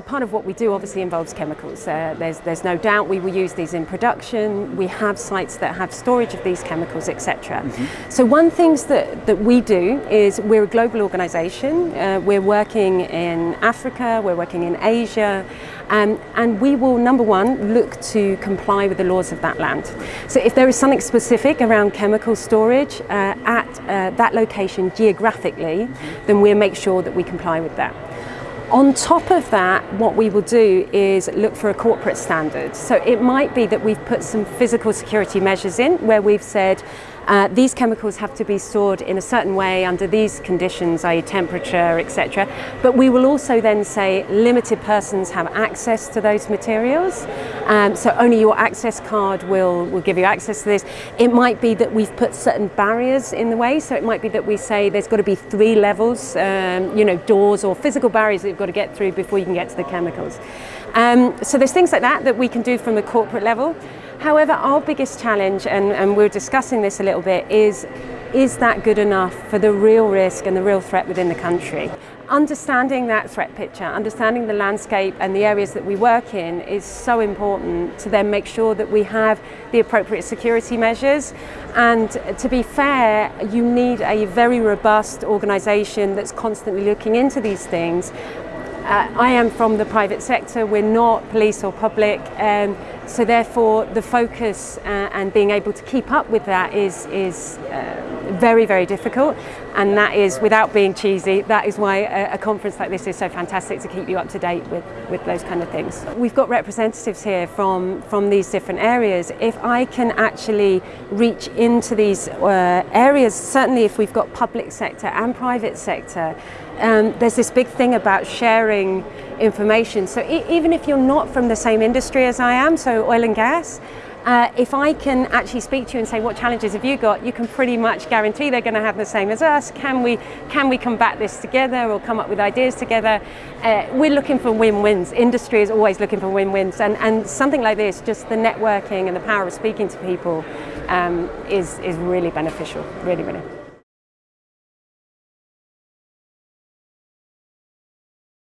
Part of what we do obviously involves chemicals. Uh, there's, there's no doubt we will use these in production. We have sites that have storage of these chemicals, etc. Mm -hmm. So one things that, that we do is we're a global organisation. Uh, we're working in Africa, we're working in Asia, um, and we will, number one, look to comply with the laws of that land. So if there is something specific around chemical storage uh, at uh, that location geographically, mm -hmm. then we'll make sure that we comply with that. On top of that, what we will do is look for a corporate standard. So it might be that we've put some physical security measures in where we've said uh, these chemicals have to be stored in a certain way under these conditions, i.e. temperature, etc. But we will also then say limited persons have access to those materials. Um, so only your access card will, will give you access to this. It might be that we've put certain barriers in the way. So it might be that we say there's got to be three levels, um, you know, doors or physical barriers that you've got to get through before you can get to the chemicals. Um, so there's things like that that we can do from the corporate level. However, our biggest challenge, and, and we're discussing this a little bit, is is that good enough for the real risk and the real threat within the country? Understanding that threat picture, understanding the landscape and the areas that we work in is so important to then make sure that we have the appropriate security measures. And to be fair, you need a very robust organisation that's constantly looking into these things Uh, I am from the private sector, we're not police or public, um, so therefore the focus uh, and being able to keep up with that is, is uh, very, very difficult. And that is, without being cheesy, that is why a, a, conference like this is so fantastic to keep you up to date with, with those kind of things. We've got representatives here from, from these different areas. If I can actually reach into these uh, areas, certainly if we've got public sector and private sector, um, there's this big thing about sharing information. So e even if you're not from the same industry as I am, so oil and gas, uh, if I can actually speak to you and say, what challenges have you got, you can pretty much guarantee they're going to have the same as us. Can we, can we combat this together or come up with ideas together? Uh, we're looking for win-wins. Industry is always looking for win-wins. And, and something like this, just the networking and the power of speaking to people um, is, is really beneficial, really, really.